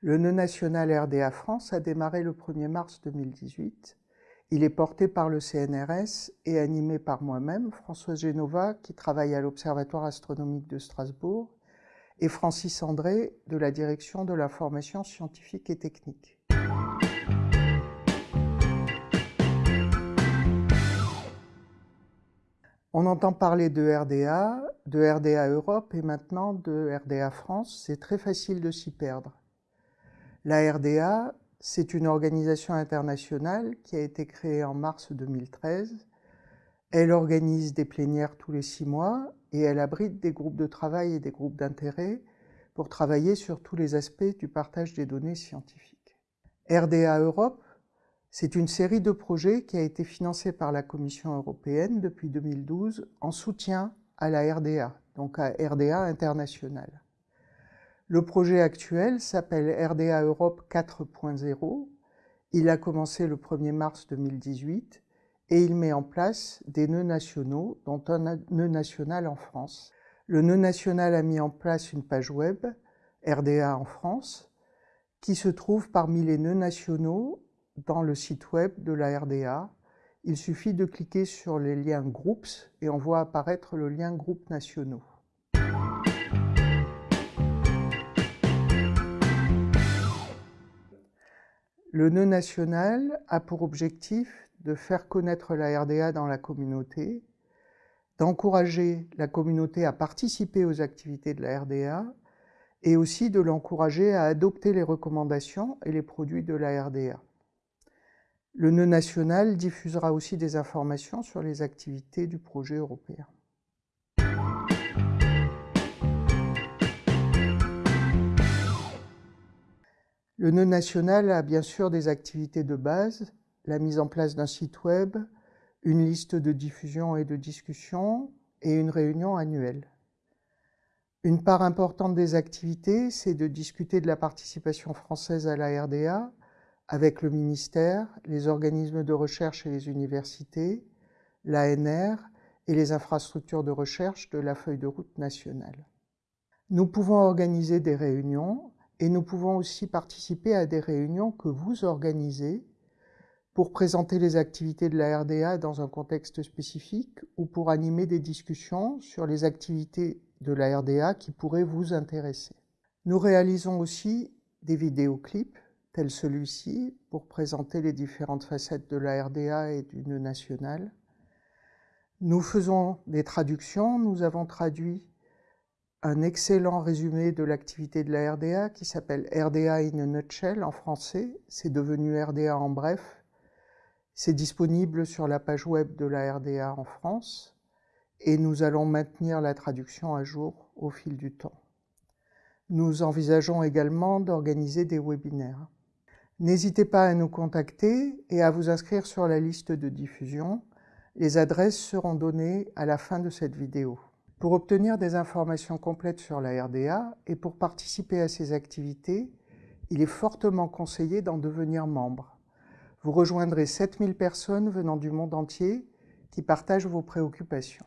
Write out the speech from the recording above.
Le nœud national RDA France a démarré le 1er mars 2018. Il est porté par le CNRS et animé par moi-même, François Genova, qui travaille à l'Observatoire astronomique de Strasbourg, et Francis André, de la Direction de la formation scientifique et technique. On entend parler de RDA, de RDA Europe et maintenant de RDA France. C'est très facile de s'y perdre. La RDA, c'est une organisation internationale qui a été créée en mars 2013. Elle organise des plénières tous les six mois et elle abrite des groupes de travail et des groupes d'intérêt pour travailler sur tous les aspects du partage des données scientifiques. RDA Europe, c'est une série de projets qui a été financée par la Commission européenne depuis 2012 en soutien à la RDA, donc à RDA International. Le projet actuel s'appelle RDA Europe 4.0. Il a commencé le 1er mars 2018 et il met en place des nœuds nationaux, dont un nœud national en France. Le nœud national a mis en place une page web, RDA en France, qui se trouve parmi les nœuds nationaux dans le site web de la RDA. Il suffit de cliquer sur les liens Groups et on voit apparaître le lien Groupes nationaux. Le nœud national a pour objectif de faire connaître la RDA dans la communauté, d'encourager la communauté à participer aux activités de la RDA et aussi de l'encourager à adopter les recommandations et les produits de la RDA. Le nœud national diffusera aussi des informations sur les activités du projet européen. Le nœud national a bien sûr des activités de base, la mise en place d'un site web, une liste de diffusion et de discussion et une réunion annuelle. Une part importante des activités, c'est de discuter de la participation française à la RDA avec le ministère, les organismes de recherche et les universités, l'ANR et les infrastructures de recherche de la feuille de route nationale. Nous pouvons organiser des réunions et nous pouvons aussi participer à des réunions que vous organisez pour présenter les activités de la RDA dans un contexte spécifique ou pour animer des discussions sur les activités de la RDA qui pourraient vous intéresser. Nous réalisons aussi des vidéoclips tels celui-ci pour présenter les différentes facettes de la RDA et du nœud national. Nous faisons des traductions, nous avons traduit un excellent résumé de l'activité de la RDA qui s'appelle RDA in a nutshell en français. C'est devenu RDA en bref. C'est disponible sur la page web de la RDA en France et nous allons maintenir la traduction à jour au fil du temps. Nous envisageons également d'organiser des webinaires. N'hésitez pas à nous contacter et à vous inscrire sur la liste de diffusion. Les adresses seront données à la fin de cette vidéo. Pour obtenir des informations complètes sur la RDA et pour participer à ces activités, il est fortement conseillé d'en devenir membre. Vous rejoindrez 7000 personnes venant du monde entier qui partagent vos préoccupations.